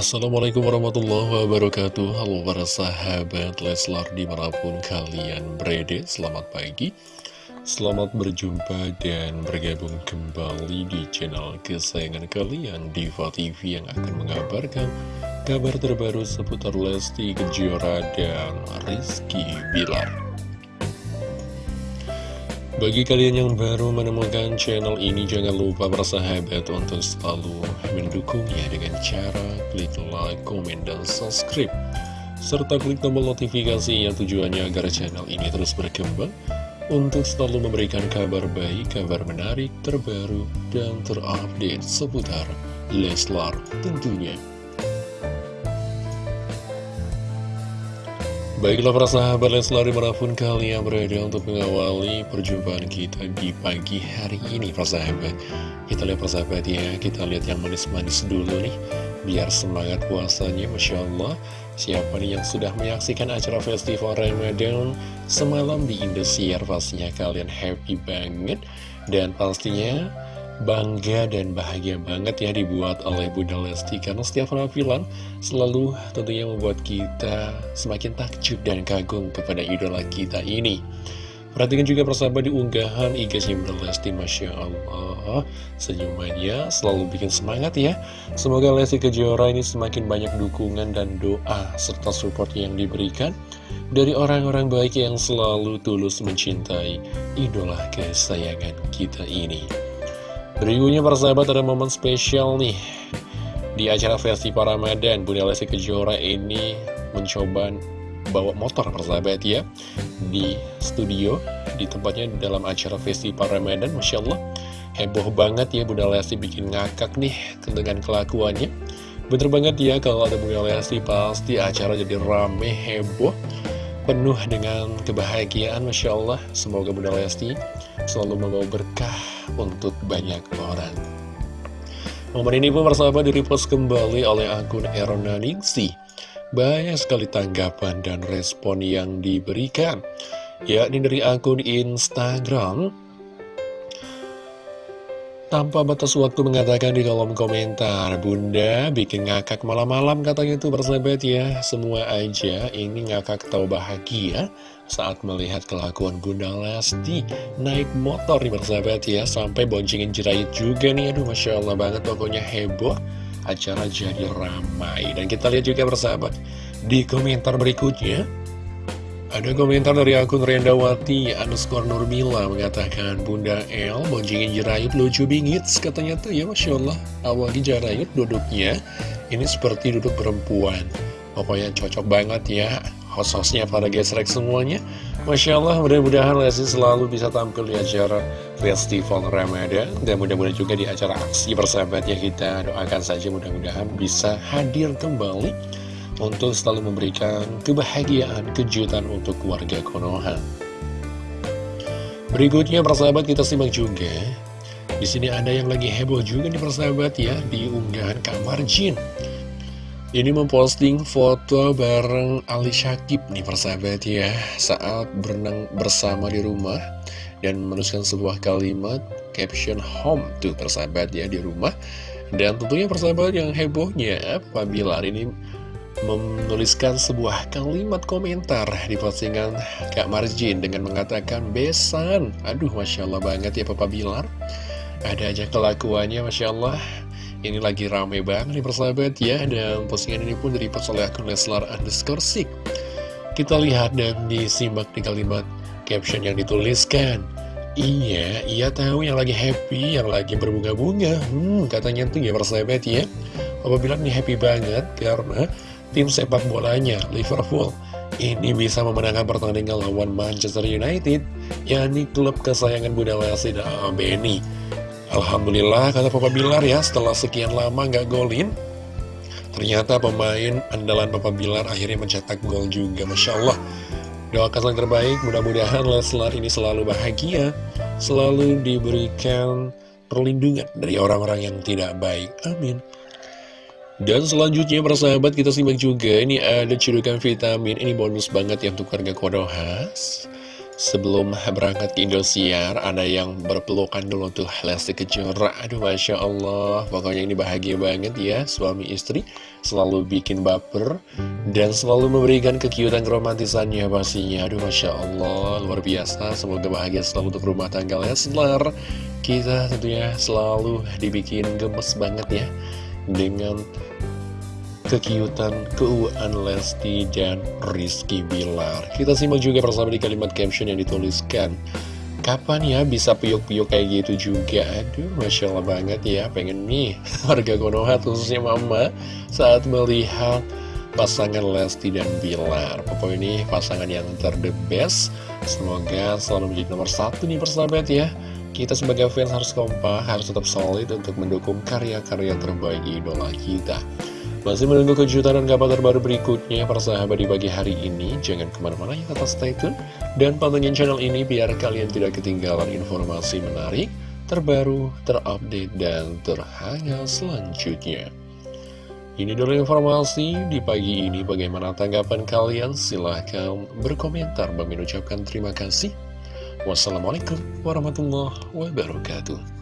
Assalamualaikum warahmatullahi wabarakatuh. Halo para sahabat Leslar di mana pun kalian berada Selamat pagi. Selamat berjumpa dan bergabung kembali di channel kesayangan kalian Diva TV yang akan mengabarkan kabar terbaru seputar Lesti Kejora dan Rizky Bilar bagi kalian yang baru menemukan channel ini, jangan lupa bersahabat untuk selalu mendukungnya dengan cara klik like, komen, dan subscribe. Serta klik tombol notifikasi yang tujuannya agar channel ini terus berkembang untuk selalu memberikan kabar baik, kabar menarik, terbaru, dan terupdate seputar Leslar tentunya. Baiklah para sahabat Leslar di mana pun kalian berada untuk mengawali perjumpaan kita di pagi hari ini para sahabat. Kita lihat para sahabat ya, kita lihat yang manis-manis dulu nih Biar semangat puasanya Masya Allah. Siapa nih yang sudah menyaksikan acara festival Ramadan semalam di Indosiar? Pastinya kalian happy banget. Dan pastinya bangga dan bahagia banget ya dibuat oleh Bunda Lesti. Karena setiap penampilan selalu tentunya membuat kita semakin takjub dan kagum kepada idola kita ini. Perhatikan juga persahabat di unggahan IG Bunda Lesti Masya Allah. Senyumannya selalu bikin semangat ya. Semoga Lesti Kejora ini semakin banyak dukungan dan doa Serta support yang diberikan Dari orang-orang baik yang selalu tulus mencintai Idola kesayangan kita ini Berikutnya persahabat ada momen spesial nih. Di acara festival Ramadan Bunda Lesti Kejora ini mencoba bawa motor persahabat ya Di studio Di tempatnya dalam acara festival Ramadan Masya Allah Heboh banget ya Bunda Lesti bikin ngakak nih dengan kelakuannya. Bener banget ya kalau ada Bunda Lesti pasti acara jadi rame heboh Penuh dengan kebahagiaan Masya Allah Semoga Bunda Lesti selalu membawa berkah untuk banyak orang. Momen ini pun bersama direpost kembali oleh akun Erona Ningsi. Banyak sekali tanggapan dan respon yang diberikan. Yakni dari akun Instagram tanpa batas waktu mengatakan di kolom komentar. Bunda bikin ngakak malam-malam katanya itu bersahabat ya. Semua aja ini ngakak tahu bahagia saat melihat kelakuan Bunda Lesti Naik motor nih bersahabat ya. Sampai boncengin jerait juga nih. Aduh Masya Allah banget pokoknya heboh. Acara jadi ramai. Dan kita lihat juga bersahabat Di komentar berikutnya ada komentar dari akun Rendawati underscore Nurmila mengatakan Bunda El bonjingin jerayut lucu bingit katanya tuh. Ya Masya Allah. Awalnya jerayut duduknya ini seperti duduk perempuan. Pokoknya cocok banget ya hostnya pada gesrek semuanya. Masya Allah mudah-mudahan Lesti selalu bisa tampil di acara Festival Ramadan. Dan mudah-mudahan juga di acara aksi persahabatnya kita doakan saja mudah-mudahan bisa hadir kembali untuk selalu memberikan kebahagiaan, kejutan untuk keluarga Konoha. Berikutnya persahabat kita simak juga. Di sini ada yang lagi heboh juga nih persahabat ya di unggahan kamar jin. Ini memposting foto bareng Ali Syakib nih persahabat ya saat berenang bersama di rumah dan menuliskan sebuah kalimat caption home tuh persahabat ya di rumah dan tentunya persahabat yang hebohnya apabila ini menuliskan sebuah kalimat komentar di postingan Kak Marjin dengan mengatakan besan. Aduh, Masya Allah banget ya Papa Bilar. Ada aja kelakuannya, Masya Allah. Ini lagi rame banget nih persahabat ya, dan postingan ini pun direpost oleh akun Leslar underscore Sik. Kita lihat dan disimak di kalimat caption yang dituliskan. Iya, iya tahu yang lagi happy, yang lagi berbunga-bunga. Hmm, katanya tuh ya persahabat ya. Papa bilang nih happy banget karena tim sepak bolanya Liverpool ini bisa memenangkan pertandingan lawan Manchester United yakni klub kesayangan Bunda Lesti dan Benny Alhamdulillah kata Papa Bilar ya setelah sekian lama nggak golin ternyata pemain andalan Papa Bilar akhirnya mencetak gol juga Masya Allah. Doakan yang terbaik mudah-mudahan Leslar ini selalu bahagia selalu diberikan perlindungan dari orang-orang yang tidak baik. Amin dan selanjutnya persahabat kita simak juga Ini ada cedukan vitamin Ini bonus banget ya untuk keluarga Kodohas Sebelum berangkat ke Indosiar, ada yang berpelukan dulu tuh Lesti Kejora. Aduh, Masya Allah, pokoknya ini bahagia banget ya, suami istri selalu bikin baper dan selalu memberikan kekiutan keromantisannya pastinya. Aduh, Masya Allah, luar biasa. Semoga bahagia selalu untuk rumah tangga Leslar. Kita tentunya selalu dibikin gemes banget ya dengan kekiutan keuuan Lesti dan Rizky Bilar. Kita simak juga bersama di kalimat caption yang dituliskan. Kapan ya bisa piuk-piuk kayak gitu juga? Aduh, Masya Allah banget ya. Pengen nih warga Konoha khususnya Mama saat melihat pasangan Lesti dan Bilar. Pokoknya ini pasangan yang terdebes. Semoga selalu menjadi nomor satu nih persahabat ya. Kita sebagai fans harus kompak, harus tetap solid untuk mendukung karya-karya terbaik idola kita. Masih menunggu kejutan dan kabar terbaru berikutnya para sahabat di pagi hari ini. Jangan ke mana-mana ya tetap stay tune Dan pantengin channel ini biar kalian tidak ketinggalan informasi menarik Terbaru, terupdate, dan terhangat selanjutnya. Ini dulu informasi di pagi ini. Bagaimana tanggapan kalian? Silahkan berkomentar. Bagi ucapkan terima kasih Wassalamualaikum warahmatullahi wabarakatuh